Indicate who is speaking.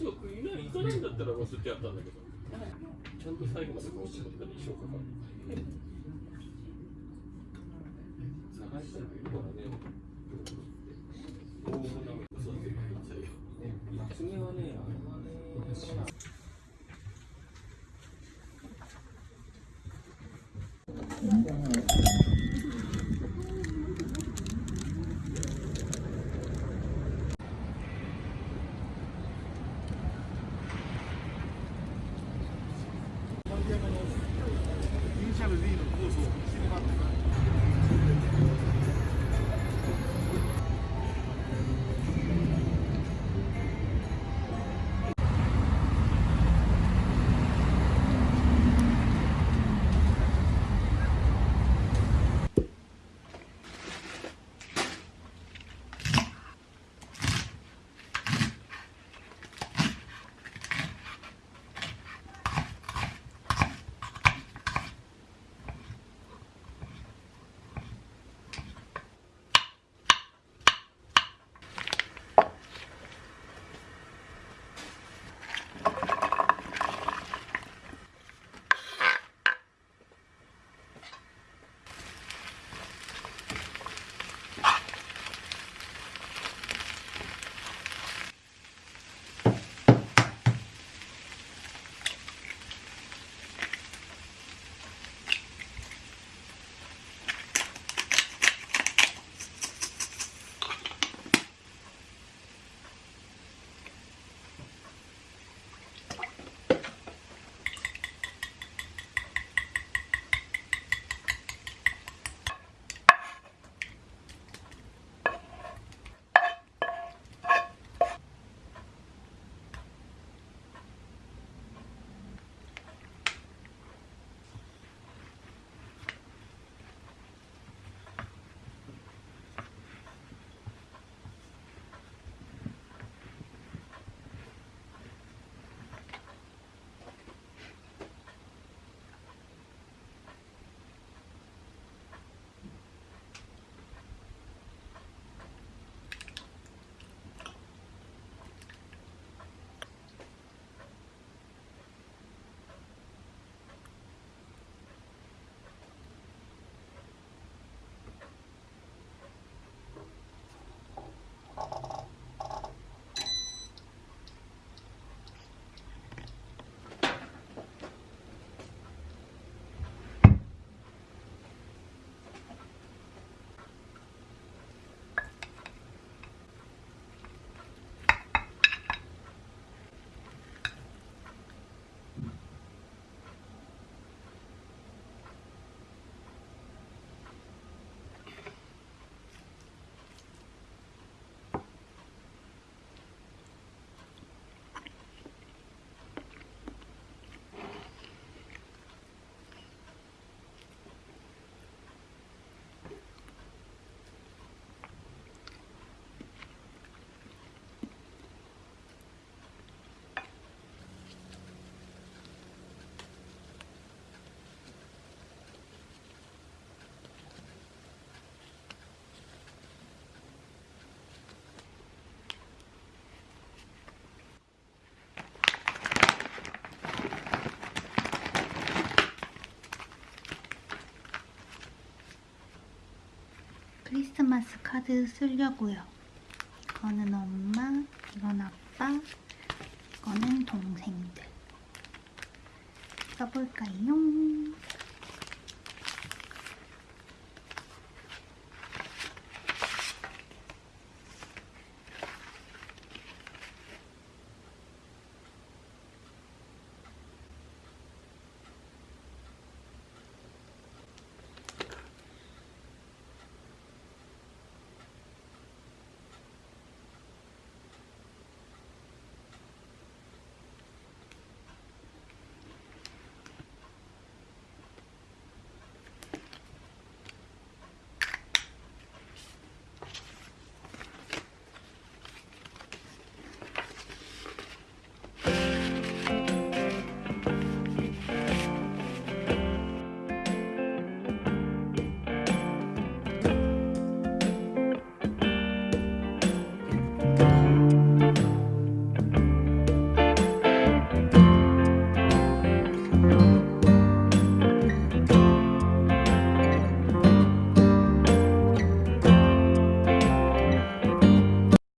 Speaker 1: い
Speaker 2: や中西がない行かないんだったら忘れてやったんだけど。ちゃんと最後までこうしったりしようかしたらいるからね。大物が嘘つけばいいんだよ次はねあれはね
Speaker 1: Gracias.
Speaker 3: 크리스마스 카드 쓰려고요. 이거는 엄마,